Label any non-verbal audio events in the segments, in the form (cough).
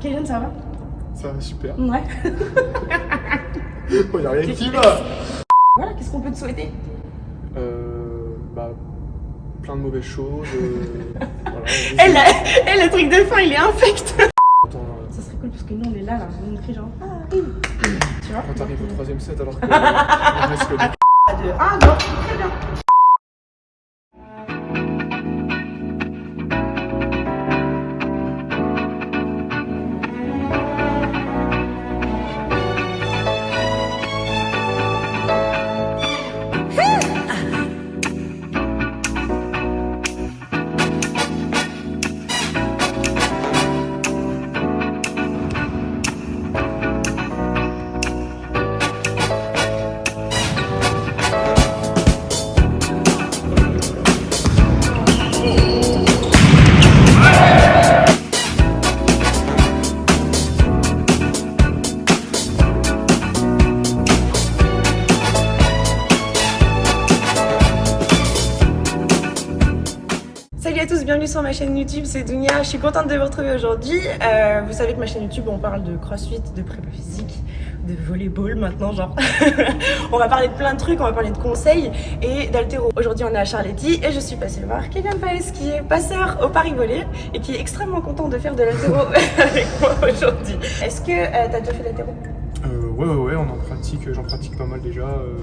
Kélian, ça va? Ça va super. Ouais. (laughs) Il n'y a rien qui va Voilà, qu'est-ce qu'on peut te souhaiter? Euh. Bah. Plein de mauvaises choses. euh, (laughs) voilà, Eh, la- eh, le truc de fin, il est infect Attends, euh, Ça serait cool parce que nous, on est là, là. On crie genre, ah, oui. Tu vois? Quand t'arrives au troisième set alors que. (laughs) on deux. Ah, non, très bien. À tous, bienvenue sur ma chaîne YouTube, c'est Dunia. Je suis contente de vous retrouver aujourd'hui. Euh, vous savez que ma chaîne YouTube, on parle de crossfit, de prépa physique, de volleyball maintenant, genre. (laughs) on va parler de plein de trucs, on va parler de conseils et d'altéro. Aujourd'hui, on est à Charletti et je suis passée voir Kevin Paes qui est passeur au Paris Volley et qui est extrêmement content de faire de l'altéro (laughs) avec moi aujourd'hui. Est-ce que euh, t'as déjà fait d'altéro Euh, ouais, ouais, ouais, on en pratique, j'en pratique pas mal déjà. Euh,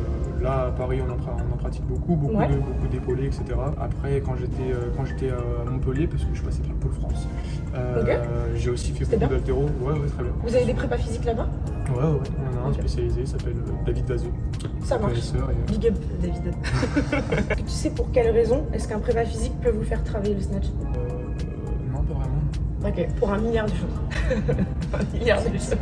là, à Paris, on en, pra- on en pratique beaucoup, beaucoup Ouais. de beaucoup d'épaulés, etc. Après, quand j'étais euh, quand j'étais à Montpellier, parce que je passais par le Pôle France, euh, j'ai aussi fait beaucoup d'altéro. Ouais, ouais, très bien. Vous avez des prépas physiques là-bas? Ouais, ouais. On en a un spécialisé, il s'appelle David Vazeux. Ça marche. Et, Big up, David. (laughs) tu sais pour quelle raison est-ce qu'un prépa physique peut vous faire travailler le snatch? Euh, pas vraiment. Ok, pour un milliard de choses. (laughs) un milliard de choses.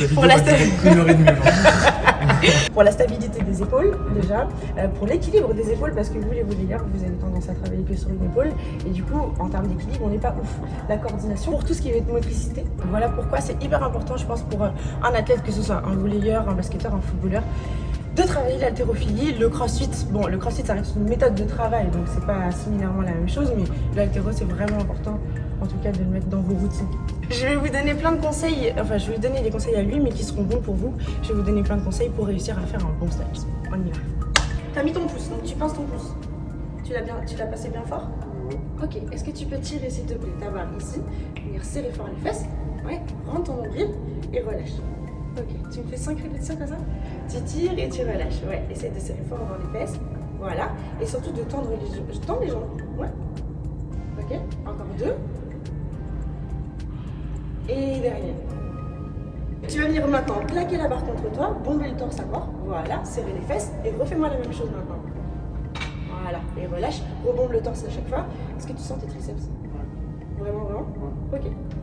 La Pour la. (laughs) Pour stabilité des épaules, déjà. Euh, pour l'équilibre des épaules, parce que vous, les volleyeurs, vous avez tendance à travailler que sur une épaule. Et du coup, en termes d'équilibre, on n'est pas ouf. La coordination, pour tout ce qui va être motricité. Voilà pourquoi c'est hyper important, je pense, pour euh, un athlète, que ce soit un volleyeur, un basketteur, un footballeur, de travailler l'haltérophilie, le crossfit. Bon, le crossfit, ça reste une méthode de travail, donc c'est pas similairement la même chose, mais l'haltéro, c'est vraiment important, en tout cas, de le mettre dans vos routines. Je vais vous donner plein de conseils, enfin, je vais vous donner des conseils à lui, mais qui seront bons pour vous. Je vais vous donner plein de conseils pour réussir à faire un bon stage. On y va. T'as mis ton pouce, donc tu pinces ton pouce. Tu l'as bien, tu l'as passé bien fort Ok, est-ce que tu peux tirer s'il te plaît ta barre ici, venir serrer fort les fesses, ouais, rentre ton nombril et relâche. Ok, tu me fais 5 répétitions comme ça? Tu tires et tu relâches, ouais, essaye de serrer fort dans les fesses, voilà, et surtout de tendre les jambes. Je tends les jambes, ouais. Ok, encore deux. Et derrière. Tu vas venir maintenant plaquer la barre contre toi, bomber le torse à mort, voilà, serrer les fesses et refais-moi la même chose maintenant. Voilà, et relâche, rebombe le torse à chaque fois. Est-ce que tu sens tes triceps? Vraiment, vraiment? Ok.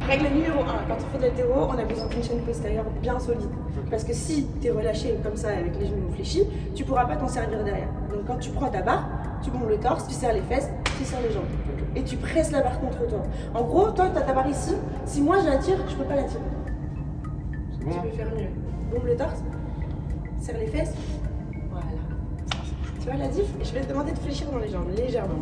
Règle numéro 1, quand on fait de l'altéro, on a besoin d'une chaîne postérieure bien solide. Parce que si tu es relâché comme ça avec les genoux fléchis, tu pourras pas t'en servir derrière. Donc quand tu prends ta barre, tu bombes le torse, tu serres les fesses, tu serres les jambes. Et tu presses la barre contre toi. En gros, toi, tu as ta barre ici. Si moi je la tire, je peux pas la tirer. Bon Tu peux faire mieux. Bombe le torse, serre les fesses. Voilà. Tu vois la diff? Et je vais te demander de fléchir dans les jambes, légèrement.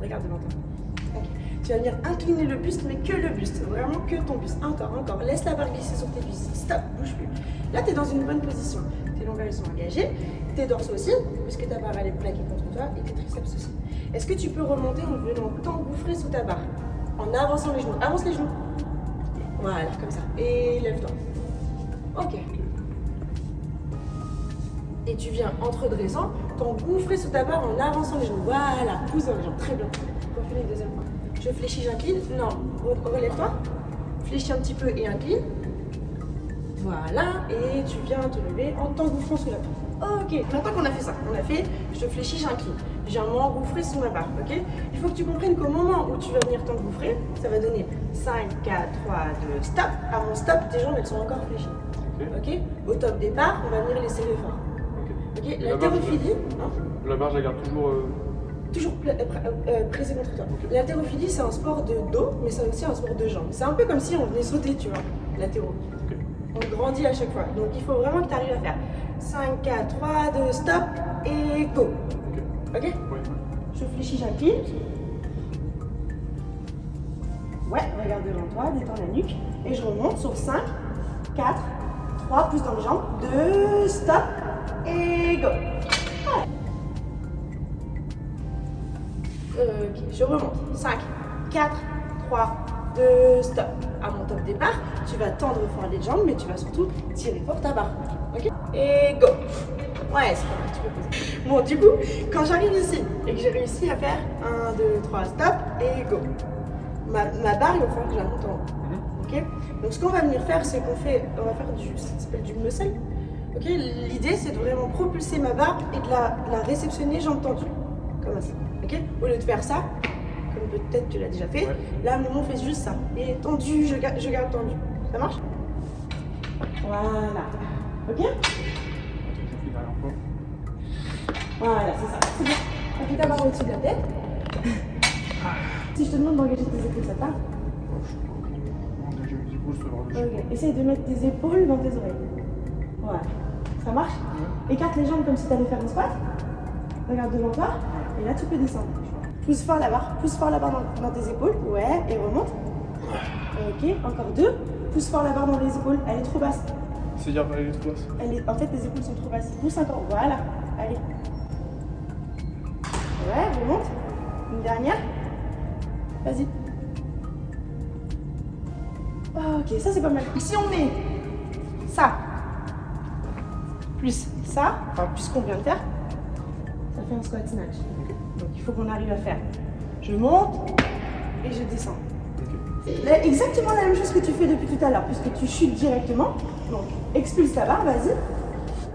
Regarde devant toi. Tu vas venir incliner le buste, mais que le buste. Vraiment que ton buste. Encore, encore. Laisse la barre glisser sur tes cuisses. Stop, bouge plus. Là, tu es dans une bonne position. Tes longueurs ils sont engagés. Tes dorsaux aussi, puisque ta barre elle est plaquée contre toi, et tes triceps aussi. Est-ce que tu peux remonter en venant t'engouffrer sous ta barre En avançant les genoux? Avance les genoux. Voilà, comme ça. Et lève-toi. Ok. Et tu viens entre dressant, t'engouffrer sous ta barre en avançant les genoux. Voilà, pousse les jambes. Très bien. On fait une deuxième fois? Je fléchis, j'incline. Non, Re- relève-toi. Fléchis un petit peu et incline. Voilà, et tu viens te lever en t'engouffrant sous la barre. Ok, maintenant qu'on a fait ça, on a fait je fléchis, j'incline. Je viens m'engouffrer sous ma barre, ok Il faut que tu comprennes qu'au moment où tu vas venir t'engouffrer, ça va donner 5, 4, 3, 2, stop. À mon stop, tes jambes elles sont encore fléchies. Ok. Au top départ, on va venir les serrer fort. Ok. Ok La barre, L'haltérophilie, hein La barre, je la garde toujours. euh, toujours euh, euh, pressé contre toi. L'haltérophilie, c'est un sport de dos, mais c'est aussi un sport de jambes. C'est un peu comme si on venait sauter, tu vois, l'haltéro. Ok. On grandit à chaque fois. Donc il faut vraiment que tu arrives à faire 5, 4, 3, 2, stop et go. Ok? Ok Ouais. Je fléchis, j'incline. Ouais, regarde devant toi, détends la nuque. Et je remonte sur 5, 4, 3, pousse dans les jambes, 2, stop, et go. Ok, je remonte. 5, 4, 3, 2, stop. À mon top départ, tu vas tendre fort les jambes, mais tu vas surtout tirer fort ta barre. Ok Et go. Ouais, c'est pas mal, tu peux poser. Bon, du coup, quand j'arrive ici et que j'ai réussi à faire 1, 2, 3, stop, et go. Ma, ma barre, il va falloir que je la monte en haut. Ok Donc, ce qu'on va venir faire, c'est qu'on fait, on va faire du, ça s'appelle du muscle. Ok L'idée, c'est de vraiment propulser ma barre et de la, de la réceptionner jambes tendues. Comme ça. Ok Au lieu de faire ça, peut-être tu l'as déjà fait, Ouais. là, moment, on fait juste ça. Et tendu, je, ga- je garde tendu. Ça marche? Voilà. Ok? Voilà, c'est ça. C'est bien. Appuie ta barre au-dessus de la tête. si je te demande d'engager tes épaules, ça te parle? Ok. Essaye de mettre tes épaules dans tes oreilles. Voilà. Ça marche? Écarte les jambes comme si tu allais faire un squat. Regarde devant toi. Et là, tu peux descendre. Pousse fort la barre. Pousse fort la barre dans, dans tes épaules. Ouais. Et remonte. Ok. Encore deux. Pousse fort la barre dans les épaules. Elle est trop basse. C'est-à-dire, elle est trop basse. Elle est... En fait, tes épaules sont trop basses. Pousse encore. Voilà. Allez. Ouais, remonte. Une dernière. Vas-y. Ok, ça c'est pas mal. Si on met ça, plus ça, enfin plus ce qu'on vient de faire, fait un squat snatch. Donc il faut qu'on arrive à faire. Je monte et je descends. Là, Exactement la même chose que tu fais depuis tout à l'heure, puisque tu chutes directement. Donc, expulse ta barre, vas-y.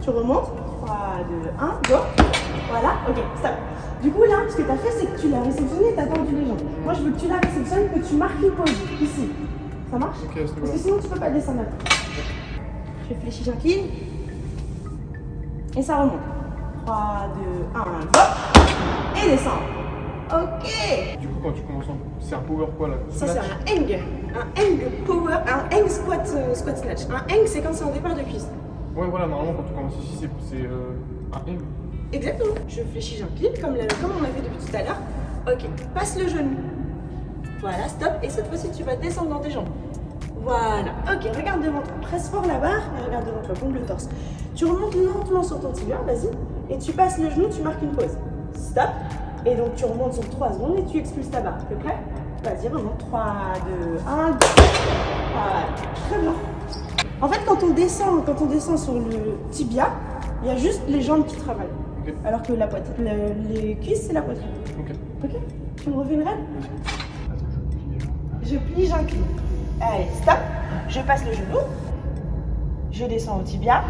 Tu remontes. 3, 2, 1, go. Voilà, ok, stop. Du coup, là, ce que tu as fait, c'est que tu l'as réceptionné et tu as tendu les jambes. Moi, je veux que tu la réceptionnes, que tu marques une pause ici. Ça marche Parce que sinon, tu peux pas descendre. Je fléchis, j'incline. Et ça remonte. 3, 2, 1, go. Et descends. Ok. Du coup, quand tu commences en. C'est un power quoi là? Ça, c'est un hang. Un hang power, un hang squat, euh, squat snatch. Un hang, c'est quand c'est en départ de cuisse. Ouais, voilà, normalement, quand tu commences ici, c'est euh, un M. Exactement. Je fléchis, j'incline, comme, la- comme on a fait depuis tout à l'heure. Ok, passe le genou. Voilà, stop. Et cette fois-ci, tu vas descendre dans tes jambes. Voilà. Ok, regarde devant toi. Presse fort la barre et regarde devant toi. Pompe le torse. Tu remontes lentement sur ton tibia, vas-y. Et tu passes le genou, tu marques une pause. Stop. Et donc, tu remontes sur 3 secondes et tu expulses ta barre. T'es prêt? Vas-y, remonte. 3, 2, 1, go. Voilà. Très bien. En fait, quand on descend, quand on descend sur le tibia, il y a juste les jambes qui travaillent. Alors que la poitrine, le- les cuisses, c'est la poitrine. Ok. Ok? Tu me refais une règle plie. Je plie, j'incline. Allez, stop. Je passe le genou. Je descends au tibia.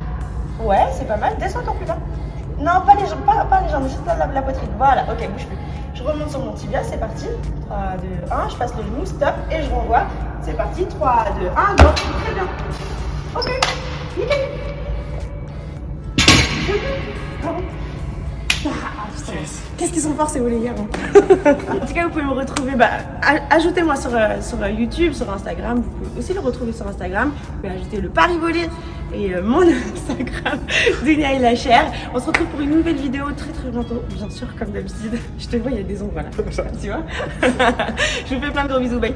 Ouais, c'est pas mal. Descends encore plus bas. Non, pas les jambes, pas, pas les jambes, juste la, la poitrine. Voilà, ok, bouge plus. Je remonte sur mon tibia, c'est parti. 3, 2, 1, je passe le genou, stop, et je renvoie. C'est parti, 3, 2, 1, go. Très bien. Ok, nickel. Qu'est-ce qu'ils sont forts ces Oléières En tout cas, vous pouvez me retrouver, bah, ajoutez-moi sur, euh, sur euh, YouTube, sur Instagram. Vous pouvez aussi le retrouver sur Instagram. Vous pouvez ajouter le Paris Volé et euh, mon (laughs) Instagram, Dunia et la chair. On se retrouve pour une nouvelle vidéo très très bientôt. Bien sûr, comme d'habitude. Je te vois, il y a des ombres là. tu vois? (laughs) Je vous fais plein de gros bisous. Bye.